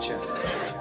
Gotcha.